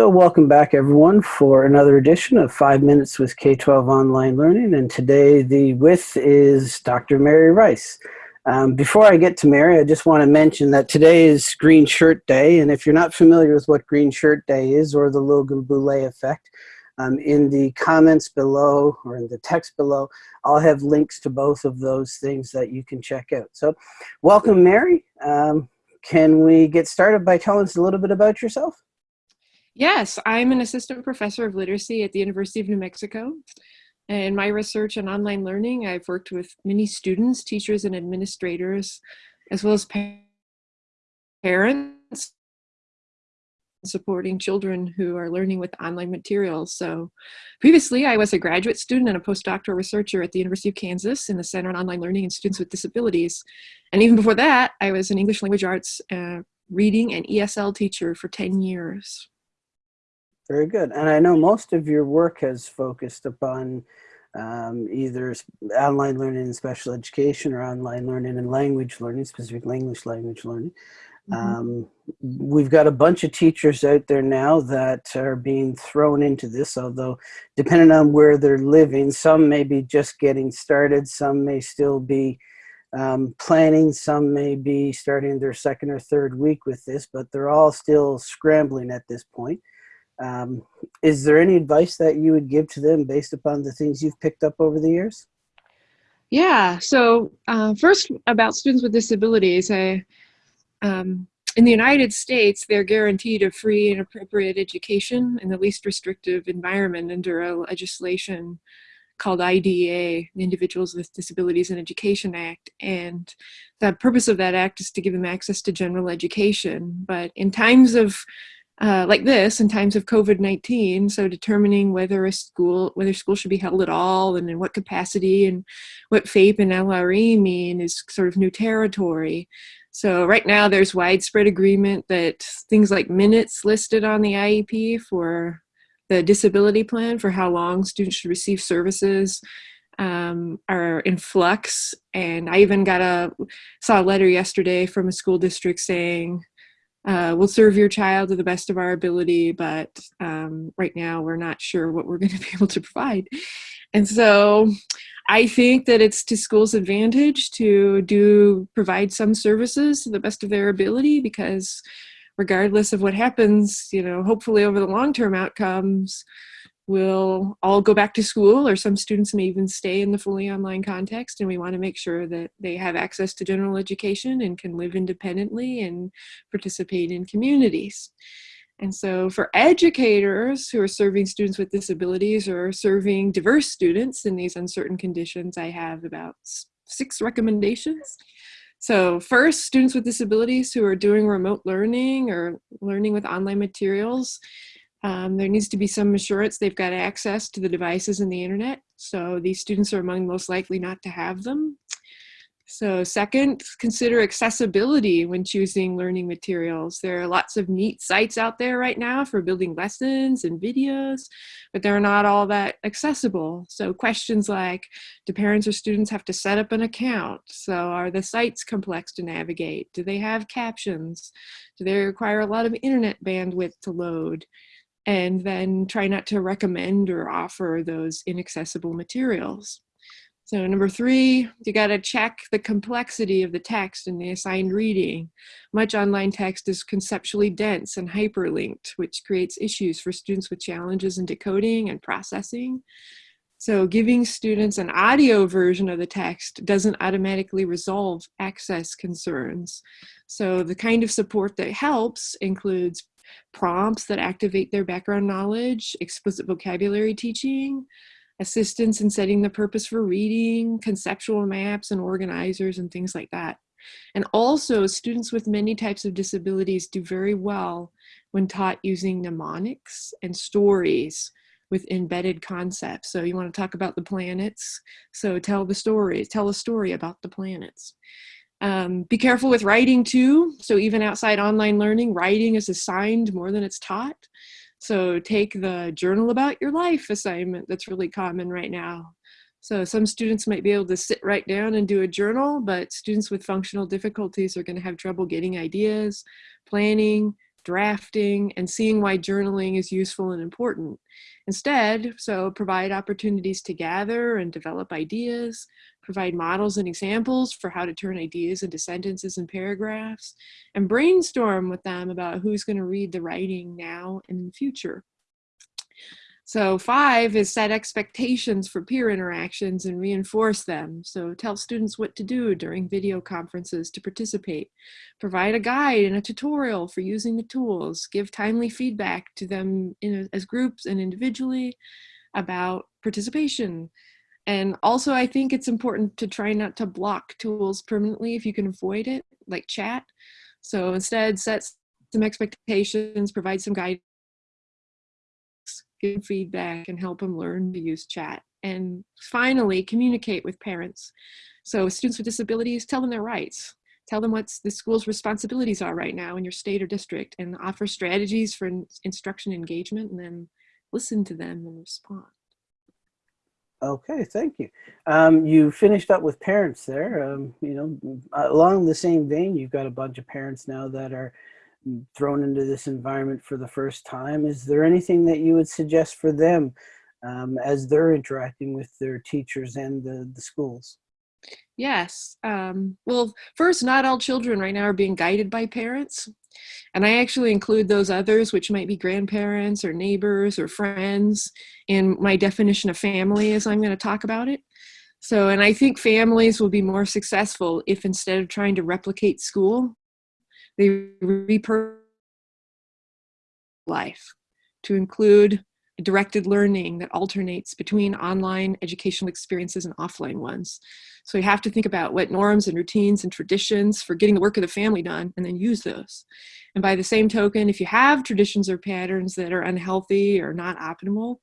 So welcome back everyone for another edition of 5 Minutes with K-12 Online Learning and today the with is Dr. Mary Rice. Um, before I get to Mary, I just want to mention that today is Green Shirt Day and if you're not familiar with what Green Shirt Day is or the Logan Boulet effect, um, in the comments below or in the text below, I'll have links to both of those things that you can check out. So welcome Mary. Um, can we get started by telling us a little bit about yourself? Yes, I'm an assistant professor of literacy at the University of New Mexico. In my research on online learning, I've worked with many students, teachers, and administrators, as well as parents supporting children who are learning with online materials. So previously I was a graduate student and a postdoctoral researcher at the University of Kansas in the Center on Online Learning and Students with Disabilities. And even before that, I was an English language arts uh, reading and ESL teacher for 10 years. Very good. And I know most of your work has focused upon um, either online learning in special education or online learning and language learning, specifically English language learning. Mm -hmm. um, we've got a bunch of teachers out there now that are being thrown into this, although depending on where they're living, some may be just getting started, some may still be um, planning, some may be starting their second or third week with this, but they're all still scrambling at this point. Um, is there any advice that you would give to them based upon the things you've picked up over the years? Yeah, so uh, first about students with disabilities, I, um, in the United States, they're guaranteed a free and appropriate education in the least restrictive environment under a legislation called IDEA, the Individuals with Disabilities in Education Act. And the purpose of that act is to give them access to general education. But in times of uh, like this in times of COVID-19. So determining whether a school, whether school should be held at all and in what capacity and what FAPE and LRE mean is sort of new territory. So right now there's widespread agreement that things like minutes listed on the IEP for the disability plan for how long students should receive services um, are in flux. And I even got a, saw a letter yesterday from a school district saying, uh, we'll serve your child to the best of our ability, but um, right now we're not sure what we're going to be able to provide. And so I think that it's to schools' advantage to do provide some services to the best of their ability because regardless of what happens, you know, hopefully over the long-term outcomes, will all go back to school or some students may even stay in the fully online context and we want to make sure that they have access to general education and can live independently and participate in communities. And so for educators who are serving students with disabilities or serving diverse students in these uncertain conditions, I have about six recommendations. So first, students with disabilities who are doing remote learning or learning with online materials, um, there needs to be some assurance they've got access to the devices and the internet. So these students are among the most likely not to have them. So second, consider accessibility when choosing learning materials. There are lots of neat sites out there right now for building lessons and videos, but they're not all that accessible. So questions like, do parents or students have to set up an account? So are the sites complex to navigate? Do they have captions? Do they require a lot of internet bandwidth to load? And then try not to recommend or offer those inaccessible materials. So number three, you gotta check the complexity of the text and the assigned reading. Much online text is conceptually dense and hyperlinked, which creates issues for students with challenges in decoding and processing. So giving students an audio version of the text doesn't automatically resolve access concerns. So the kind of support that helps includes prompts that activate their background knowledge, explicit vocabulary teaching, assistance in setting the purpose for reading, conceptual maps and organizers and things like that. And also students with many types of disabilities do very well when taught using mnemonics and stories with embedded concepts. So you want to talk about the planets. So tell the story, tell a story about the planets. Um, be careful with writing too. So even outside online learning, writing is assigned more than it's taught. So take the journal about your life assignment that's really common right now. So some students might be able to sit right down and do a journal, but students with functional difficulties are gonna have trouble getting ideas, planning, drafting, and seeing why journaling is useful and important. Instead, so provide opportunities to gather and develop ideas, provide models and examples for how to turn ideas into sentences and paragraphs, and brainstorm with them about who's going to read the writing now and in the future. So five is set expectations for peer interactions and reinforce them. So tell students what to do during video conferences to participate. Provide a guide and a tutorial for using the tools. Give timely feedback to them in, as groups and individually about participation. And also I think it's important to try not to block tools permanently if you can avoid it, like chat. So instead set some expectations, provide some guidance give feedback and help them learn to use chat. And finally, communicate with parents. So students with disabilities, tell them their rights. Tell them what the school's responsibilities are right now in your state or district and offer strategies for instruction engagement and then listen to them and respond. Okay, thank you. Um, you finished up with parents there. Um, you know, along the same vein, you've got a bunch of parents now that are thrown into this environment for the first time. Is there anything that you would suggest for them um, as they're interacting with their teachers and the, the schools? Yes. Um, well, first, not all children right now are being guided by parents. And I actually include those others, which might be grandparents or neighbors or friends, in my definition of family as I'm going to talk about it. So, and I think families will be more successful if instead of trying to replicate school, they repurpose life to include directed learning that alternates between online educational experiences and offline ones. So you have to think about what norms and routines and traditions for getting the work of the family done and then use those. And by the same token, if you have traditions or patterns that are unhealthy or not optimal,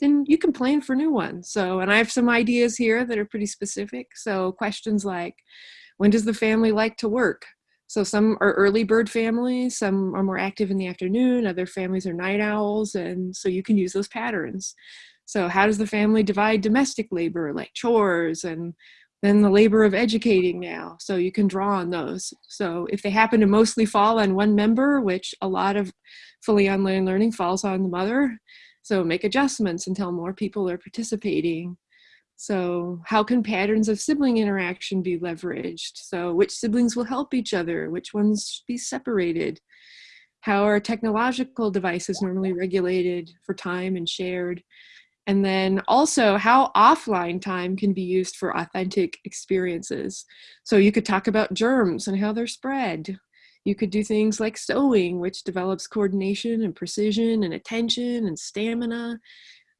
then you can plan for new ones. So, and I have some ideas here that are pretty specific. So questions like, when does the family like to work? So some are early bird families, some are more active in the afternoon, other families are night owls, and so you can use those patterns. So how does the family divide domestic labor, like chores, and then the labor of educating now? So you can draw on those. So if they happen to mostly fall on one member, which a lot of fully online learning falls on the mother, so make adjustments until more people are participating. So how can patterns of sibling interaction be leveraged? So which siblings will help each other? Which ones be separated? How are technological devices normally regulated for time and shared? And then also how offline time can be used for authentic experiences. So you could talk about germs and how they're spread. You could do things like sewing, which develops coordination and precision and attention and stamina.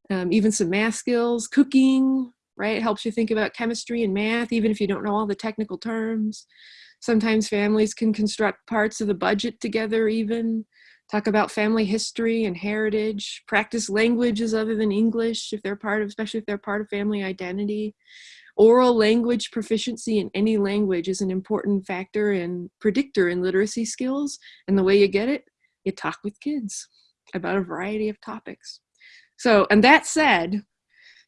Um, even some math skills, cooking, right? It helps you think about chemistry and math, even if you don't know all the technical terms. Sometimes families can construct parts of the budget together even, talk about family history and heritage, practice languages other than English if they're part of, especially if they're part of family identity. Oral language proficiency in any language is an important factor and predictor in literacy skills. And the way you get it, you talk with kids about a variety of topics. So, and that said,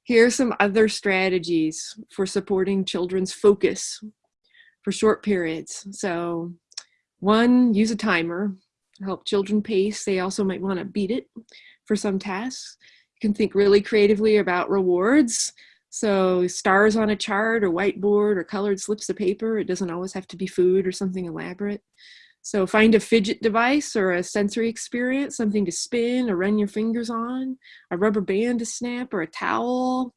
here are some other strategies for supporting children's focus for short periods. So one, use a timer, help children pace. They also might wanna beat it for some tasks. You can think really creatively about rewards. So stars on a chart or whiteboard or colored slips of paper. It doesn't always have to be food or something elaborate. So find a fidget device or a sensory experience, something to spin or run your fingers on, a rubber band to snap or a towel.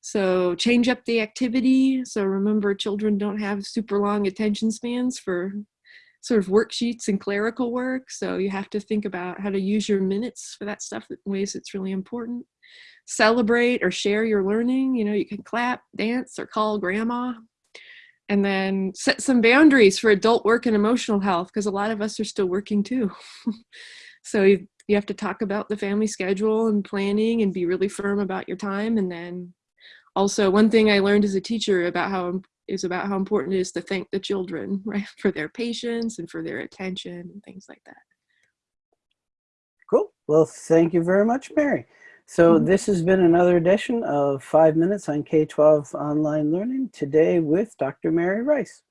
So change up the activity. So remember children don't have super long attention spans for sort of worksheets and clerical work. So you have to think about how to use your minutes for that stuff in ways that's really important. Celebrate or share your learning. You know, you can clap, dance, or call grandma and then set some boundaries for adult work and emotional health because a lot of us are still working too. so you, you have to talk about the family schedule and planning and be really firm about your time. And then also one thing I learned as a teacher about how is about how important it is to thank the children, right, for their patience and for their attention and things like that. Cool. Well, thank you very much, Mary. So hmm. this has been another edition of Five Minutes on K-12 Online Learning, today with Dr. Mary Rice.